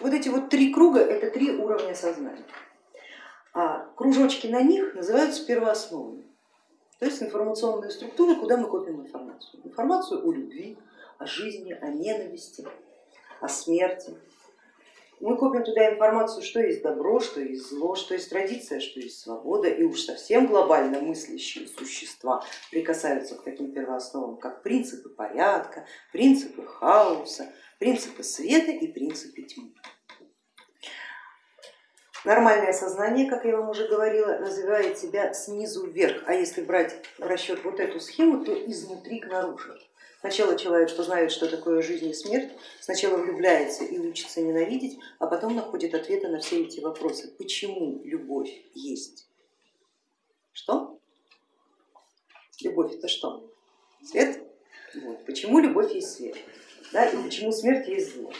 Вот эти вот три круга это три уровня сознания, а кружочки на них называются первоосновами, то есть информационные структуры, куда мы копим информацию. Информацию о любви, о жизни, о ненависти, о смерти. Мы копим туда информацию, что есть добро, что есть зло, что есть традиция, что есть свобода, и уж совсем глобально мыслящие существа прикасаются к таким первоосновам, как принципы порядка, принципы хаоса, принципы света и принципы тьмы. Нормальное сознание, как я вам уже говорила, развивает себя снизу вверх, а если брать в расчет вот эту схему, то изнутри к наружу. Сначала человек познает, что такое жизнь и смерть, сначала влюбляется и учится ненавидеть, а потом находит ответы на все эти вопросы. Почему любовь есть? Что? Любовь это что? Свет? Вот. Почему любовь есть свет? Да, и почему смерть есть зло?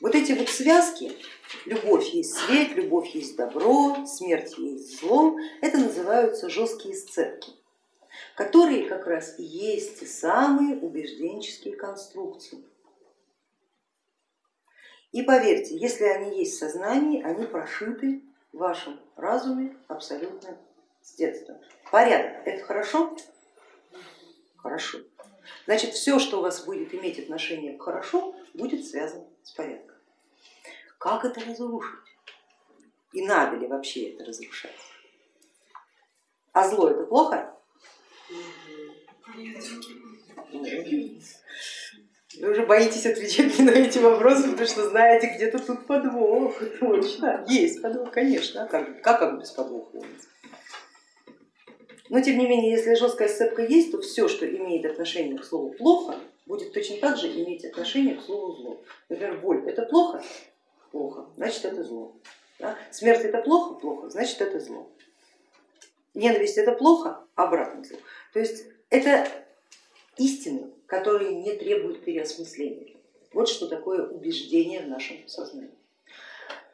Вот эти вот связки, любовь есть свет, любовь есть добро, смерть есть зло, это называются жесткие сцепки которые как раз и есть самые убежденческие конструкции. И поверьте, если они есть в сознании, они прошиты в вашем разуме абсолютно с детства. Порядок, это хорошо? Хорошо. Значит, все, что у вас будет иметь отношение к хорошо, будет связано с порядком. Как это разрушить? И надо ли вообще это разрушать? А зло это плохо? Вы уже боитесь отвечать на эти вопросы, потому что знаете, где-то тут подвох, точно. Есть подвох, конечно, а как, как, как без подвоха Но тем не менее, если жесткая сцепка есть, то все, что имеет отношение к слову плохо, будет точно так же иметь отношение к слову зло. Например, боль это плохо? Плохо, значит это зло. Да? Смерть это плохо? Плохо, значит это зло. Ненависть это плохо? Обратно зло. То есть это истины, которые не требуют переосмысления. Вот что такое убеждение в нашем сознании.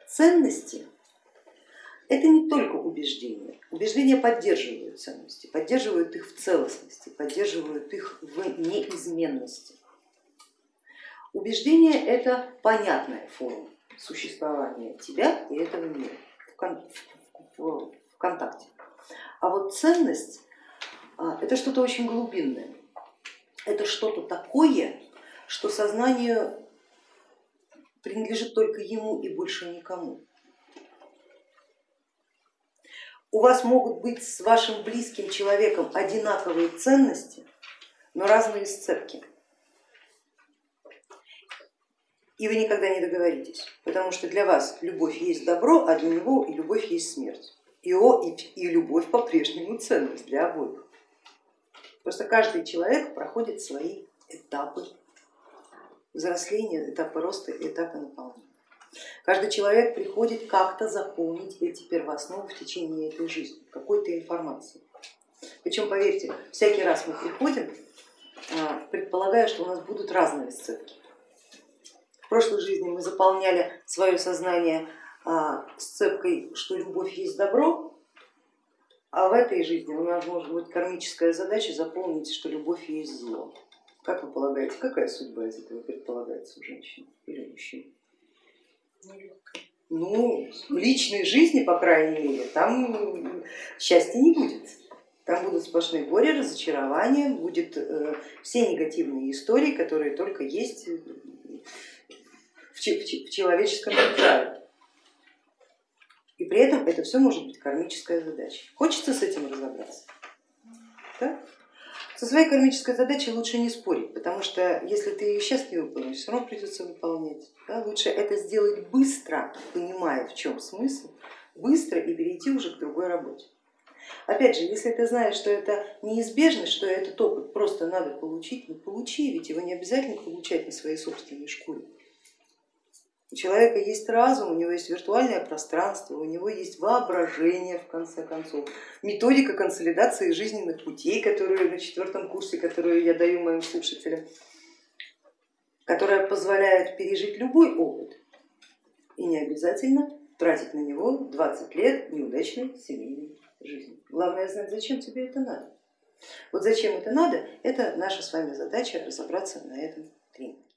Ценности это не только убеждения. Убеждения поддерживают ценности, поддерживают их в целостности, поддерживают их в неизменности. Убеждение это понятная форма существования тебя и этого мира в контакте. А вот ценность а, это что-то очень глубинное, это что-то такое, что сознанию принадлежит только ему и больше никому. У вас могут быть с вашим близким человеком одинаковые ценности, но разные сцепки. И вы никогда не договоритесь, потому что для вас любовь есть добро, а для него и любовь есть смерть. И, о, и, и любовь по-прежнему ценность для обоих. Просто каждый человек проходит свои этапы взросления, этапы роста и этапы наполнения. Каждый человек приходит как-то заполнить эти первоосновы в течение этой жизни, какой-то информацией. Причем, поверьте, всякий раз мы приходим, а, предполагая, что у нас будут разные сцепки. В прошлой жизни мы заполняли свое сознание а, сцепкой, что любовь есть добро, а в этой жизни у нас может быть кармическая задача заполнить, что любовь есть зло. Как вы полагаете, какая судьба из этого предполагается у женщины или мужчины? Ну, в личной жизни, по крайней мере, там счастья не будет. Там будут сплошные горе, разочарования, будет э, все негативные истории, которые только есть в, человеческом мире. И при этом это все может быть кармическая задача. Хочется с этим разобраться? Да? Со своей кармической задачей лучше не спорить, потому что если ты ее сейчас не выполнишь, все равно придется выполнять. Да? Лучше это сделать быстро, понимая в чем смысл, быстро и перейти уже к другой работе. Опять же, если ты знаешь, что это неизбежно, что этот опыт просто надо получить, ну получи, ведь его не обязательно получать на своей собственной шкуре. У человека есть разум, у него есть виртуальное пространство, у него есть воображение в конце концов, методика консолидации жизненных путей, которую на четвертом курсе, которую я даю моим слушателям, которая позволяет пережить любой опыт и не обязательно тратить на него 20 лет неудачной семейной жизни. Главное знать, зачем тебе это надо. Вот зачем это надо, это наша с вами задача разобраться на этом тренинге.